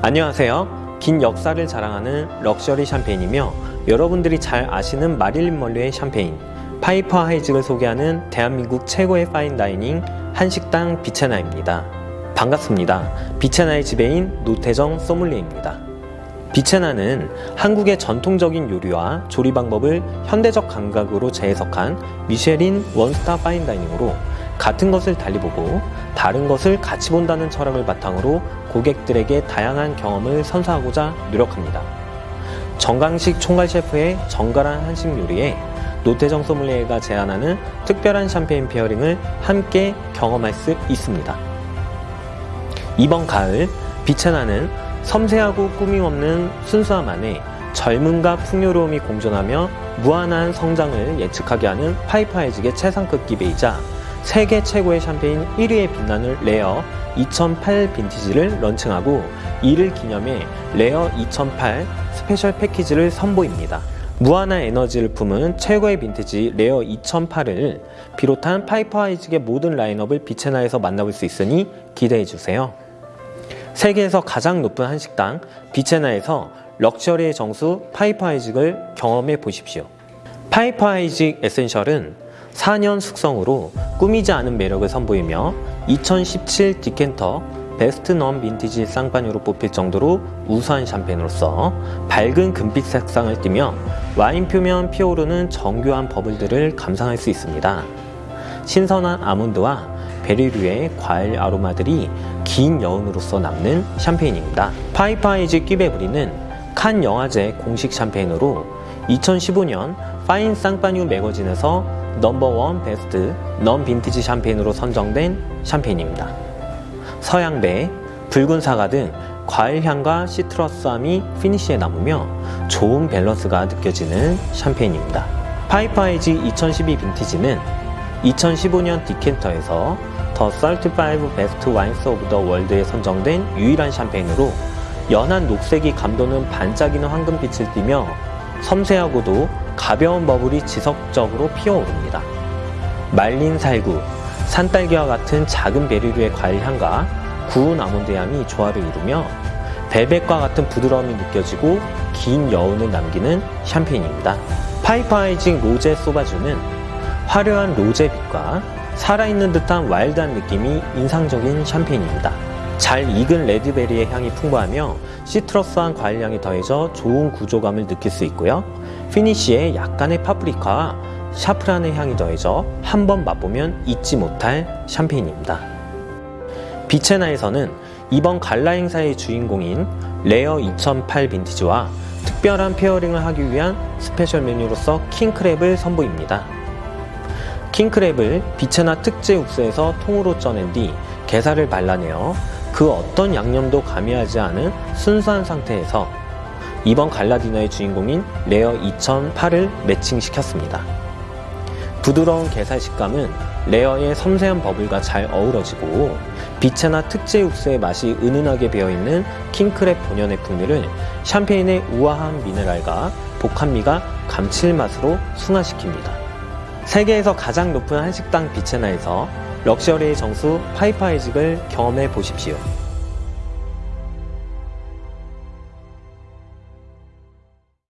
안녕하세요. 긴 역사를 자랑하는 럭셔리 샴페인이며 여러분들이 잘 아시는 마릴린 먼로의 샴페인 파이퍼 하이직을 소개하는 대한민국 최고의 fine dining 한식당 비체나입니다. 반갑습니다. 비체나의 지배인 노태정 소믈리에입니다. 비체나는 한국의 전통적인 요리와 조리 방법을 현대적 감각으로 재해석한 미쉐린 one star fine dining으로 같은 것을 달리 보고 다른 것을 같이 본다는 철학을 바탕으로 고객들에게 다양한 경험을 선사하고자 노력합니다. 전광식 총괄 셰프의 정갈한 한식 요리에 노태정 소믈리에가 제안하는 특별한 샴페인 pairing을 함께 경험할 수 있습니다. 이번 가을 비체나는 섬세하고 꾸밈없는 순수함 안에 젊음과 풍요로움이 공존하며 무한한 성장을 예측하게 하는 파이퍼 하이직의 최상급 cuvée이자 세계 최고의 샴페인 1위에 빛나는 레어 2008 빈티지를 런칭하고 이를 기념해 레어 2008 special 패키지를 선보입니다. 무한한 에너지를 품은 최고의 빈티지 레어 2008을 비롯한 파이퍼 하이직의 모든 라인업을 비체나에서 만나볼 수 있으니 기대해주세요. 세계에서 가장 높은 한식당 비체나에서 럭셔리의 정수 파이퍼 하이직을 경험해 보십시오. 파이퍼 하이직 에센셜은 4년 숙성으로 꾸미지 않은 매력을 선보이며 2017 Decanter best non vintage champagne로 뽑힐 정도로 우수한 샴페인으로서 밝은 금빛 색상을 띠며 와인 표면 피어오르는 정교한 bubble들을 감상할 수 있습니다. 신선한 아몬드와 베리류의 과일 아로마들이 긴 여운으로서 남는 샴페인입니다. 파이퍼 하이직 cuvée brut는 칸 영화제 공식 샴페인으로 2015년 Fine Champagne Magazine에서 number one best non vintage 샴페인으로 선정된 샴페인입니다. 서양배, 붉은 사과 등 과일향과 citrus함이 finish에 남으며 좋은 밸런스가 느껴지는 샴페인입니다. 파이퍼 하이직 2012 빈티지는 2015년 Decanter에서 the 35 best wines of the world에 선정된 유일한 샴페인으로 연한 녹색이 감도는 반짝이는 황금빛을 띠며 섬세하고도 가벼운 버블이 지속적으로 피어오릅니다. 말린 살구, 산딸기와 같은 작은 베리류의 과일 향과 구운 아몬드 향이 조화를 이루며 벨벳과 같은 부드러움이 느껴지고 긴 여운을 남기는 샴페인입니다. 파이파이징 로제 소바주는 화려한 로제빛과 살아있는 듯한 와일드한 느낌이 인상적인 샴페인입니다. 잘 익은 red berry의 향이 풍부하며 citrus한 과일향이 더해져 좋은 구조감을 느낄 수 있고요. finish에 약간의 파프리카와 샤프란의 향이 더해져 한 번 맛보면 잊지 못할 샴페인입니다. 비체나에서는 이번 갈라 행사의 주인공인 레어 2008 빈티지와 특별한 pairing을 하기 위한 special 메뉴로서 킹크랩을 선보입니다. 킹크랩을 비체나 특제 육수에서 통으로 쪄낸 뒤 게살을 발라내어 그 어떤 양념도 가미하지 않은 순수한 상태에서 이번 gala dinner의 주인공인 레어 2008을 매칭시켰습니다. 부드러운 게살 식감은 레어의 섬세한 bubble과 잘 어우러지고 비체나 특제 육수의 맛이 은은하게 배어있는 킹크랩 본연의 풍미를 샴페인의 우아한 미네랄과 복합미가 감칠맛으로 승화시킵니다. 세계에서 가장 높은 한식당 비체나에서 럭셔리의 정수 파이파이직을 경험해 보십시오.